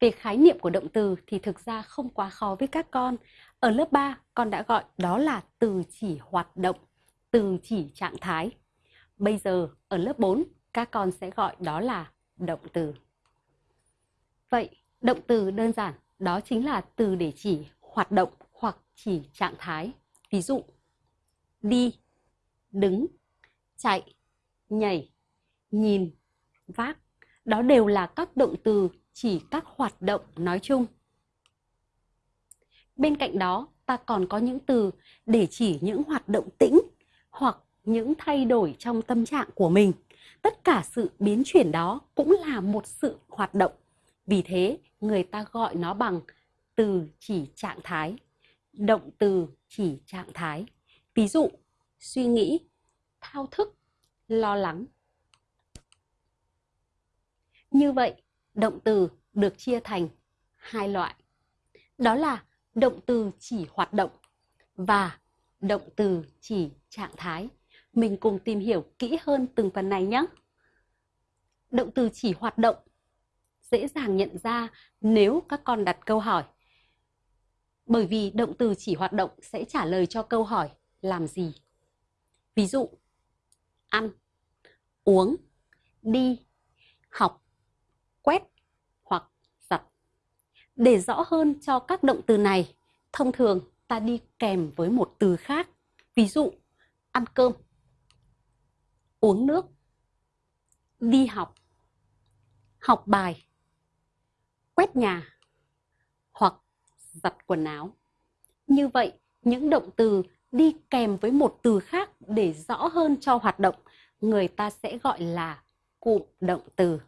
Về khái niệm của động từ thì thực ra không quá khó với các con. Ở lớp 3, con đã gọi đó là từ chỉ hoạt động, từ chỉ trạng thái. Bây giờ ở lớp 4, các con sẽ gọi đó là động từ. Vậy, động từ đơn giản đó chính là từ để chỉ hoạt động hoặc chỉ trạng thái. Ví dụ, đi, đứng, chạy, nhảy, nhìn, vác. Đó đều là các động từ chỉ các hoạt động nói chung. Bên cạnh đó, ta còn có những từ để chỉ những hoạt động tĩnh hoặc những thay đổi trong tâm trạng của mình. Tất cả sự biến chuyển đó cũng là một sự hoạt động. Vì thế, người ta gọi nó bằng từ chỉ trạng thái, động từ chỉ trạng thái. Ví dụ, suy nghĩ, thao thức, lo lắng. Như vậy, động từ được chia thành hai loại. Đó là động từ chỉ hoạt động và động từ chỉ trạng thái. Mình cùng tìm hiểu kỹ hơn từng phần này nhé. Động từ chỉ hoạt động dễ dàng nhận ra nếu các con đặt câu hỏi. Bởi vì động từ chỉ hoạt động sẽ trả lời cho câu hỏi làm gì. Ví dụ, ăn, uống, đi, học, quét hoặc giặt. Để rõ hơn cho các động từ này, thông thường ta đi kèm với một từ khác. Ví dụ, ăn cơm, uống nước, đi học, học bài, quét nhà hoặc giặt quần áo. Như vậy, những động từ đi kèm với một từ khác để rõ hơn cho hoạt động, người ta sẽ gọi là cụm động từ.